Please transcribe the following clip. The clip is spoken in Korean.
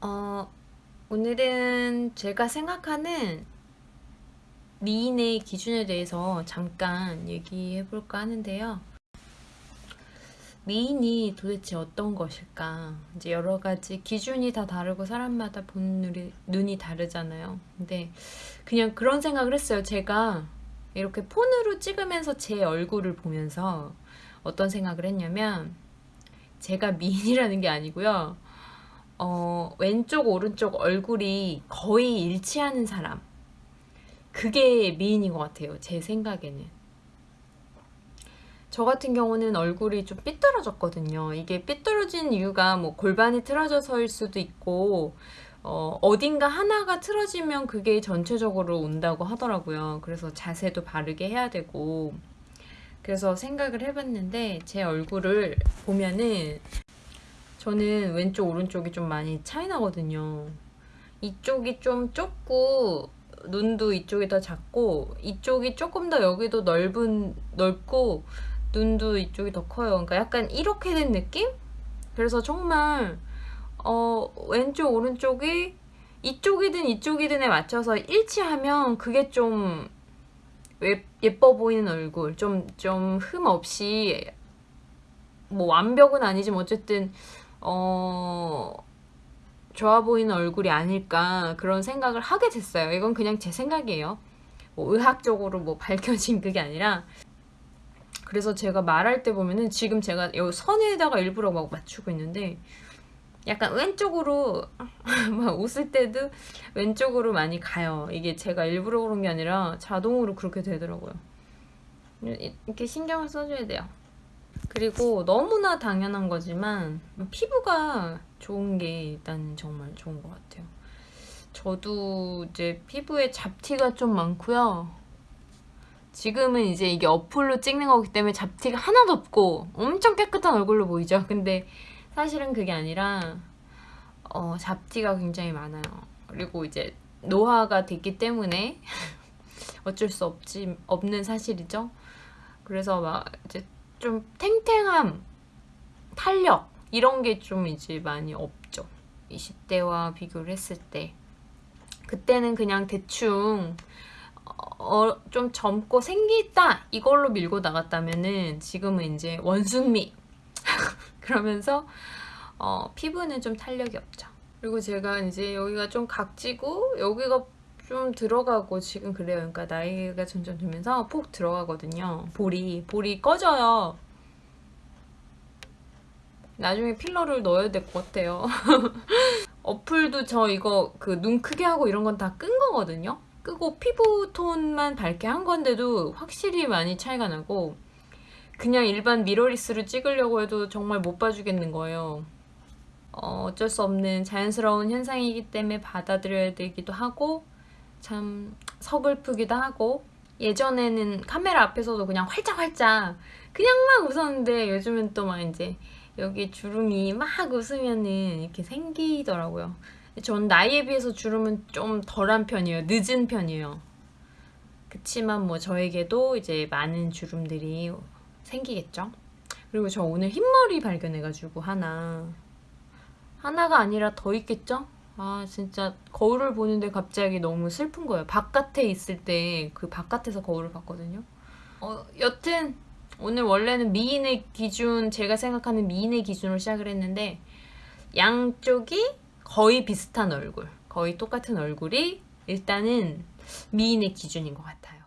어, 오늘은 제가 생각하는 미인의 기준에 대해서 잠깐 얘기해 볼까 하는데요. 미인이 도대체 어떤 것일까? 이제 여러 가지 기준이 다 다르고 사람마다 보는 눈이, 눈이 다르잖아요. 근데 그냥 그런 생각을 했어요. 제가 이렇게 폰으로 찍으면서 제 얼굴을 보면서 어떤 생각을 했냐면 제가 미인이라는 게 아니고요. 어, 왼쪽 오른쪽 얼굴이 거의 일치하는 사람. 그게 미인인 것 같아요 제 생각에는. 저 같은 경우는 얼굴이 좀 삐뚤어졌거든요. 이게 삐뚤어진 이유가 뭐 골반이 틀어져서일 수도 있고 어, 어딘가 하나가 틀어지면 그게 전체적으로 온다고 하더라고요. 그래서 자세도 바르게 해야 되고. 그래서 생각을 해봤는데 제 얼굴을 보면은 저는 왼쪽 오른쪽이 좀 많이 차이 나거든요. 이쪽이 좀 좁고 눈도 이쪽이 더 작고 이쪽이 조금 더 여기도 넓은 넓고 눈도 이쪽이 더 커요. 그러니까 약간 이렇게 된 느낌? 그래서 정말 어 왼쪽 오른쪽이 이쪽이든 이쪽이든에 맞춰서 일치하면 그게 좀 예뻐 보이는 얼굴. 좀 좀 흠 없이 뭐 완벽은 아니지만 어쨌든 어 좋아 보이는 얼굴이 아닐까 그런 생각을 하게 됐어요. 이건 그냥 제 생각이에요. 뭐 의학적으로 뭐 밝혀진 그게 아니라. 그래서 제가 말할 때 보면은 지금 제가 이 선에다가 일부러 막 맞추고 있는데 약간 왼쪽으로 막 웃을 때도 왼쪽으로 많이 가요. 이게 제가 일부러 그런 게 아니라 자동으로 그렇게 되더라고요. 이렇게 신경을 써줘야 돼요 그리고 너무나 당연한 거지만 피부가 좋은 게 일단 정말 좋은 것 같아요. 저도 이제 피부에 잡티가 좀 많고요. 지금은 이제 이게 어플로 찍는 거기 때문에 잡티가 하나도 없고 엄청 깨끗한 얼굴로 보이죠? 근데 사실은 그게 아니라 어, 잡티가 굉장히 많아요. 그리고 이제 노화가 됐기 때문에 어쩔 수 없지 없는 사실이죠. 그래서 막 이제 좀 탱탱함, 탄력 이런 게 좀 이제 많이 없죠. 20대와 비교를 했을 때 그때는 그냥 대충 어, 좀 젊고 생기 있다 이걸로 밀고 나갔다면은 지금은 이제 원숭미 그러면서 어, 피부는 좀 탄력이 없죠. 그리고 제가 이제 여기가 좀 각지고 여기가 좀 들어가고 지금 그래요. 그러니까 나이가 점점 들면서 폭 들어가거든요. 볼이 볼이 꺼져요. 나중에 필러를 넣어야 될 것 같아요. 어플도 저 이거 그 눈 크게 하고 이런 건 다 끈 거거든요. 끄고 피부톤만 밝게 한 건데도 확실히 많이 차이가 나고 그냥 일반 미러리스로 찍으려고 해도 정말 못 봐주겠는 거예요. 어, 어쩔 수 없는 자연스러운 현상이기 때문에 받아들여야 되기도 하고 참 서글프기도 하고 예전에는 카메라 앞에서도 그냥 활짝활짝 그냥 막 웃었는데 요즘은 또막 이제 여기 주름이 막 웃으면은 이렇게 생기더라고요. 전 나이에 비해서 주름은 좀 덜한 편이에요. 늦은 편이에요. 그치만 뭐 저에게도 이제 많은 주름들이 생기겠죠. 그리고 저 오늘 흰머리 발견해가지고 하나. 하나가 아니라 더 있겠죠? 아 진짜 거울을 보는데 갑자기 너무 슬픈 거예요. 바깥에 있을 때 그 바깥에서 거울을 봤거든요. 어 여튼 오늘 원래는 미인의 기준 제가 생각하는 미인의 기준으로 시작을 했는데 양쪽이 거의 비슷한 얼굴 거의 똑같은 얼굴이 일단은 미인의 기준인 것 같아요